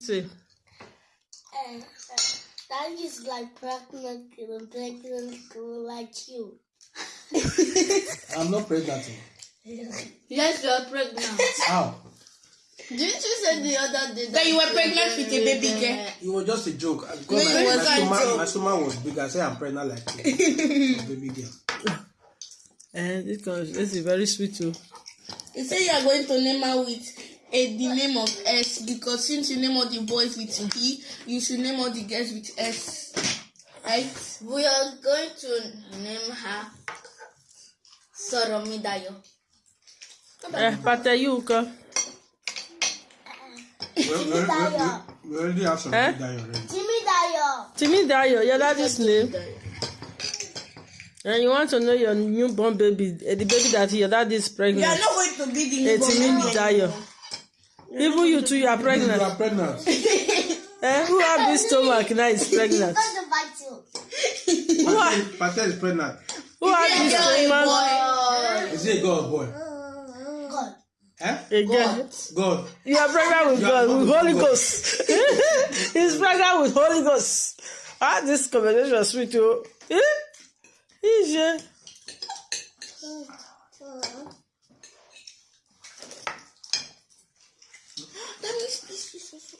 Say, Uh, uh, that is like pregnant girl, pregnant girl like you. I'm not pregnant. Yes, you are pregnant. How? Didn't you say the other day That you were pregnant with a baby girl. It was just a joke. No, my, it my, wasn't a stomach, joke. my stomach was big. I said I'm pregnant like you. baby girl. and this, comes, this is very sweet too. You say you are going to name her with a the name of S because since you name all the boys with D, you should name all the girls with S. Right? We are going to name her Soromidayo. Eh, you go. We, already have some Eh? already. Jimmy Dayo. Timmy Dayo, your daddy's name. And you want to know your newborn baby, eh, the baby that your daddy is You are pregnant. not going to be the Eh, newborn baby. Dayo. Even you too, you are You pregnant. are pregnant. Eh, who have this stomach now is pregnant? He's going to bite you. Who, are, Pate Pate is pregnant. who have Is this it a girl or a stomach? boy? Is he a girl or boy? God. Eh? Again. God. You are pregnant with God, with Holy God. Ghost. He's pregnant with Holy Ghost. Ah, this conversation was sweet too. Eh? Ije. That means this is also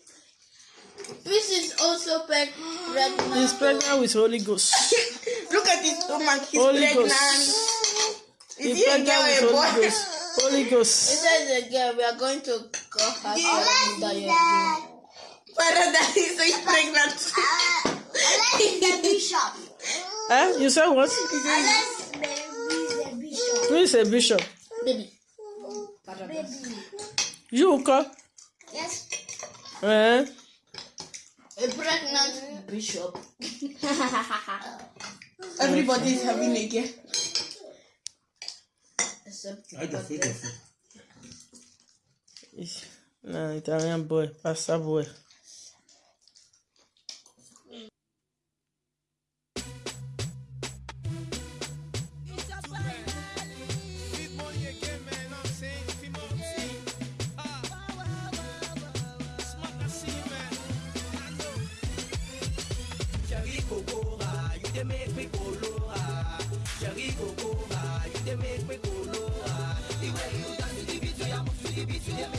This is also pregnant. He's pregnant with Holy Ghost. Look at his stomach. He's Holy pregnant. Ghost. Is He's he a pregnant girl with or a Holy boy? Ghost. Holy It Ghost. says a girl. We are going to call her Soromidayo. Father, that is he's pregnant. Uh, unless he's the bishop. Eh? You said what? Unless he's the bishop. Who is a bishop? Baby. Baby. You, Uko? Yes. Eh? A pregnant bishop. Everybody is having a girl. Except I just fake it. Nah, Italian boy, pastor boy. kokora, you dey make me colora. Sherry kokora, you dey make me colora. The way you dance the beat, you move to the beat, you dey